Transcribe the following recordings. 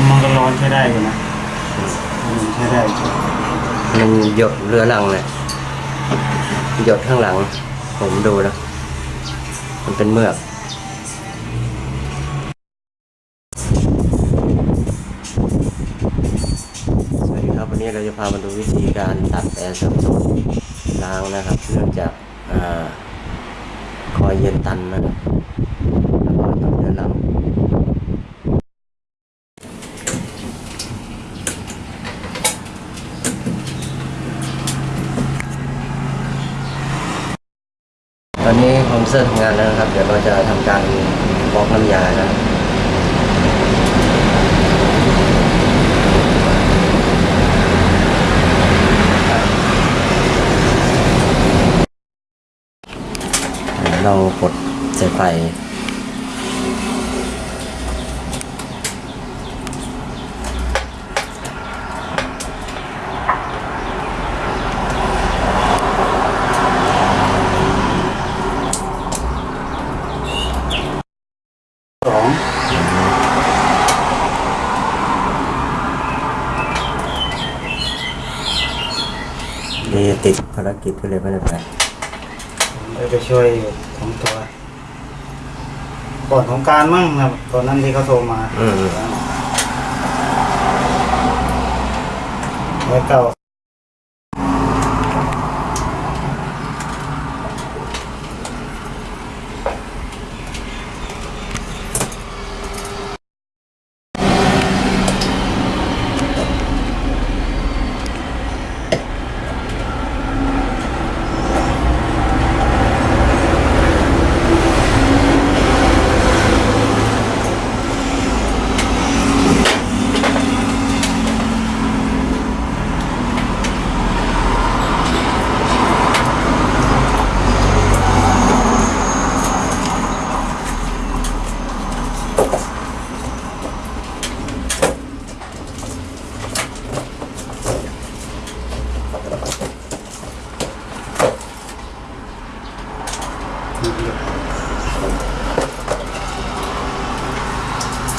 มมันก็ร้อนใช้ได้อยู่นะมันใช้ได้มันหยดเรือรังเลยหยดข้างหลัง ผมดูนะ มันเป็นเมือกสวัสดีครับวันนี้เราจะพามาดูวิธีการตัดแอร์ซับซ้อนล้างนะครับ เนื่องจากอคอยเย็นตันนะครับแล้วก็ทำเรื อรันนี้คอมเซอร์ทำงานแล้วนะครับ เดี๋ยวเราจะทำการบล็อกน้ำยานะครับเรากดใส่ไฟ สอง นี่ติดภารกิจก็เลยไม่ได้ไปผมได้ไปช่วยอยู่ของตัวก่อนของกรารมั่งครับตอนนั้นที่เขาโทรมาอืมไว้เก่า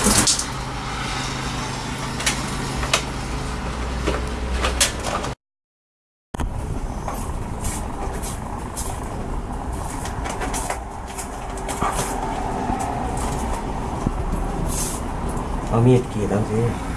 เอามีดกรีด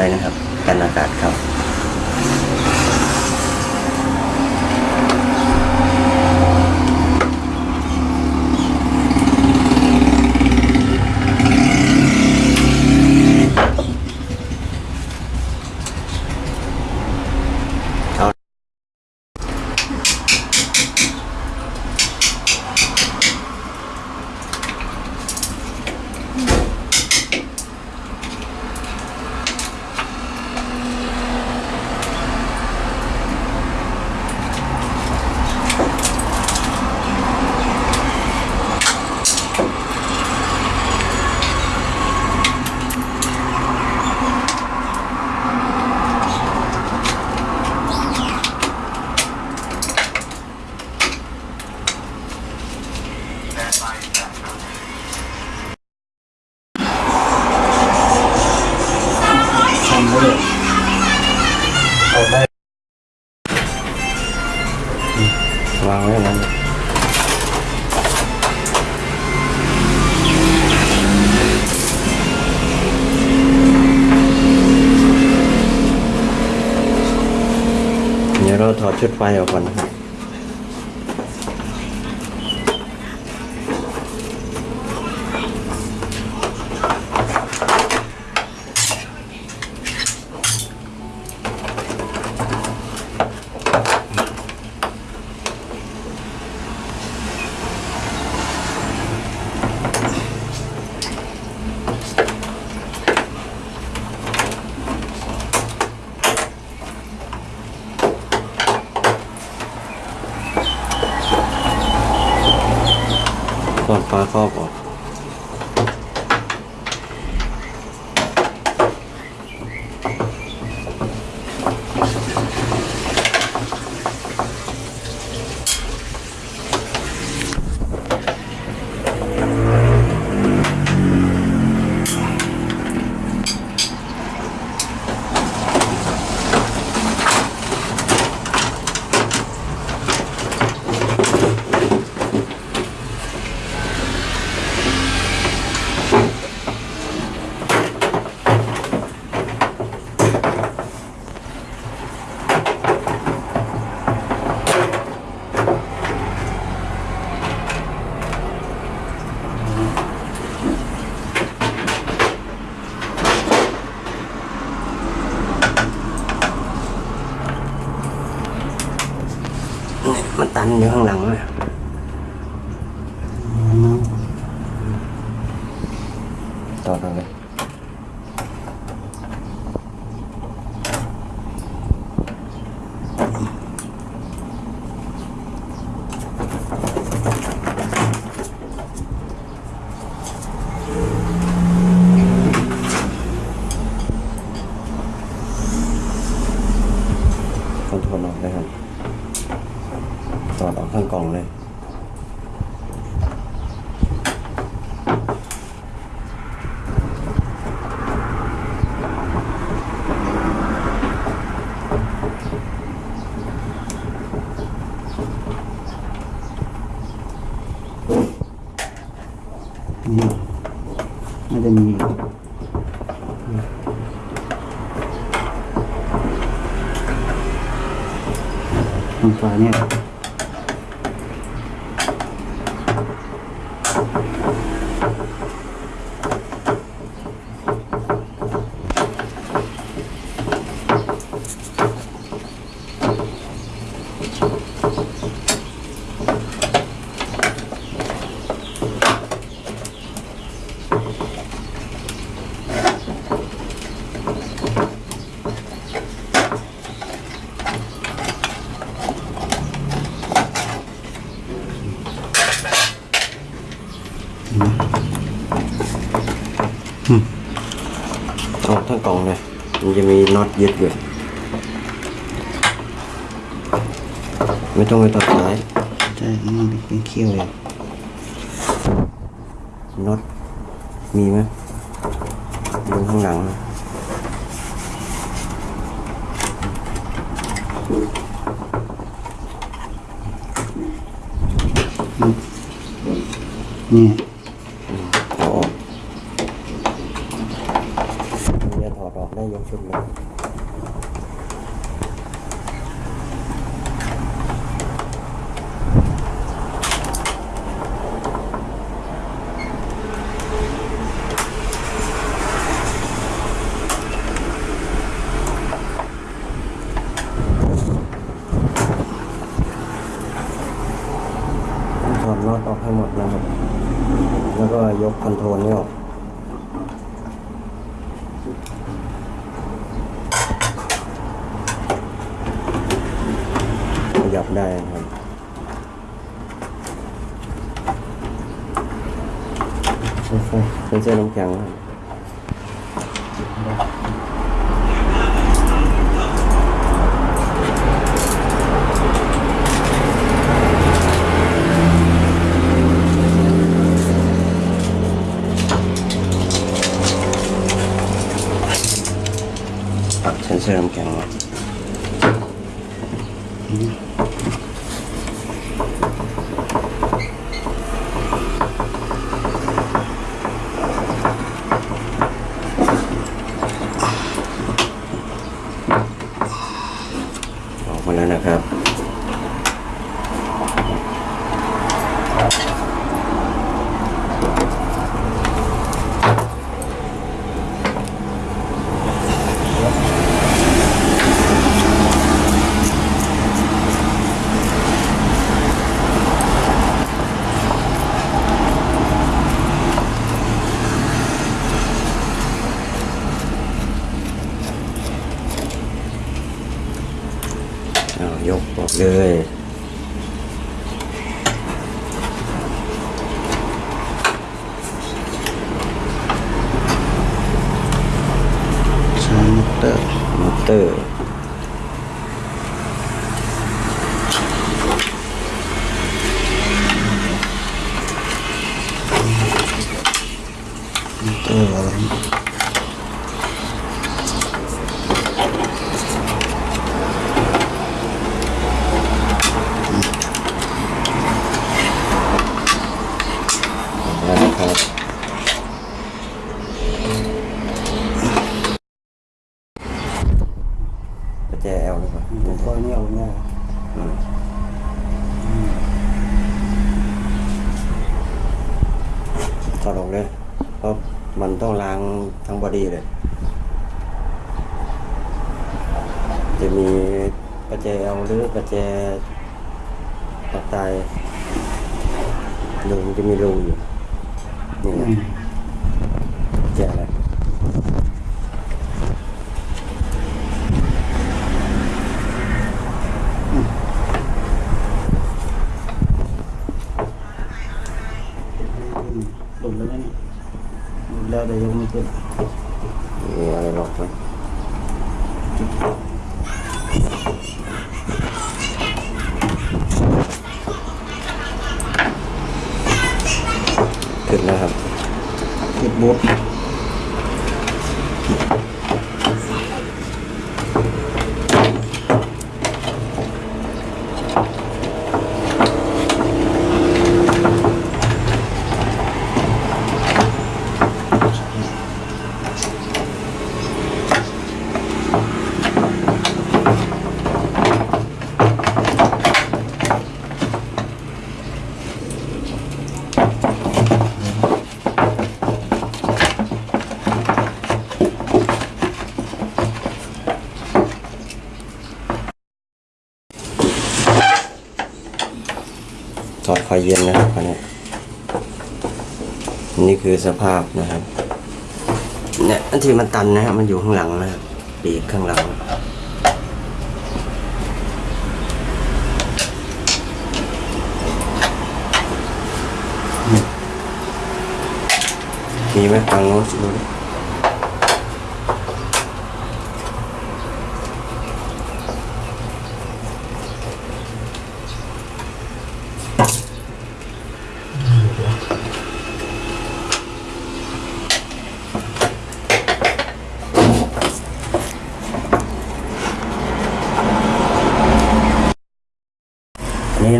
ไว้นะครับ กันอากาศเข้า เอา ทำได้เลยเอาได้ วางไว้อย่างนั้น เราถอดชุดไฟออกก่อนนะครับ ก่อน ฟ้าครอบออกมันตันอยู่ข้างหลังเลยต่อตรงเลยคอนโทรลออกเลยครับ ถอดออกทั้งกล่องเลย นี่มันจะมี ตรงฝาเนี่ย ออกทั้งกล่องเลย มั นจะมีน็อตยึดอยู่ไม่ต้องไปตัดสายใช่มันเป็นเขี้ยวเลยน็อตมีไหมดูข้างหลังนะ นี่ เอาออกเดี๋ยวถอดออกได้ยกชุดเลย น็อตออก ให้หมดนะครับ แล้วก็ยกคอนโทรลนี่ออกขยับได้ครับเป็นเส้นน้ำแข็งครับ ปักเซนเซอร์น้ำแข็งไว้ออกมาแล้วนะครับ เอา ยกออกเลยใช้มอเตอร์มอเตอร์มอเตอร์อะไร แล้วนะครับประแจ L หรือเปล่า ผมก็นี่เอาเนี่ย อืมถอดออกเลย เพราะมันต้องล้างทั้ง body เลย จะมีประแจ L หรือประแจปักตายรูมันจะมีรูอยู่นี่อืนะมประแจอะไร หลุดแล้วนะเนี่ยหลุ ดูแล้วแต่ยังไม่ขึ้นมีอะไรหรอกไหมขึ้นแล้วครับติดบุ๊ เย็นนะครับอันนี้นี่คือสภาพนะครับเนี่ยอันที่มันตันนะครับมันอยู่ข้างหลังนะครับปีกข้างหลังมีไหมฟังโน้ตดูดิ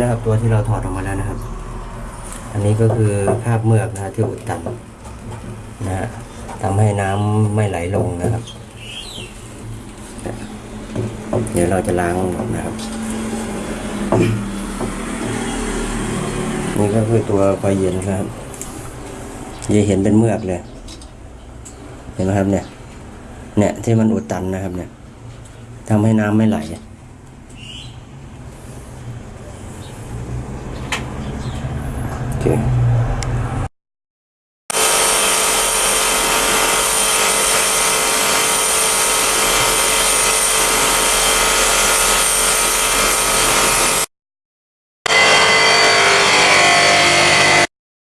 อั นะครับ ตัวที่เราถอดออกมาแล้วนะครับ อันนี้ก็คือคราบเมือกนะที่อุดตันนะฮะทำให้น้ำไม่ไหลลงนะครับ เดี๋ยวเราจะล้างออกนะครับ นี่ก็คือตัวไฟเย็นนะครับจะเห็นเป็นเมือกเลย เห็นไหมครับเนี่ย เนี่ยที่มันอุดตันนะครับเนี่ยทำให้น้ำไม่ไหล นเค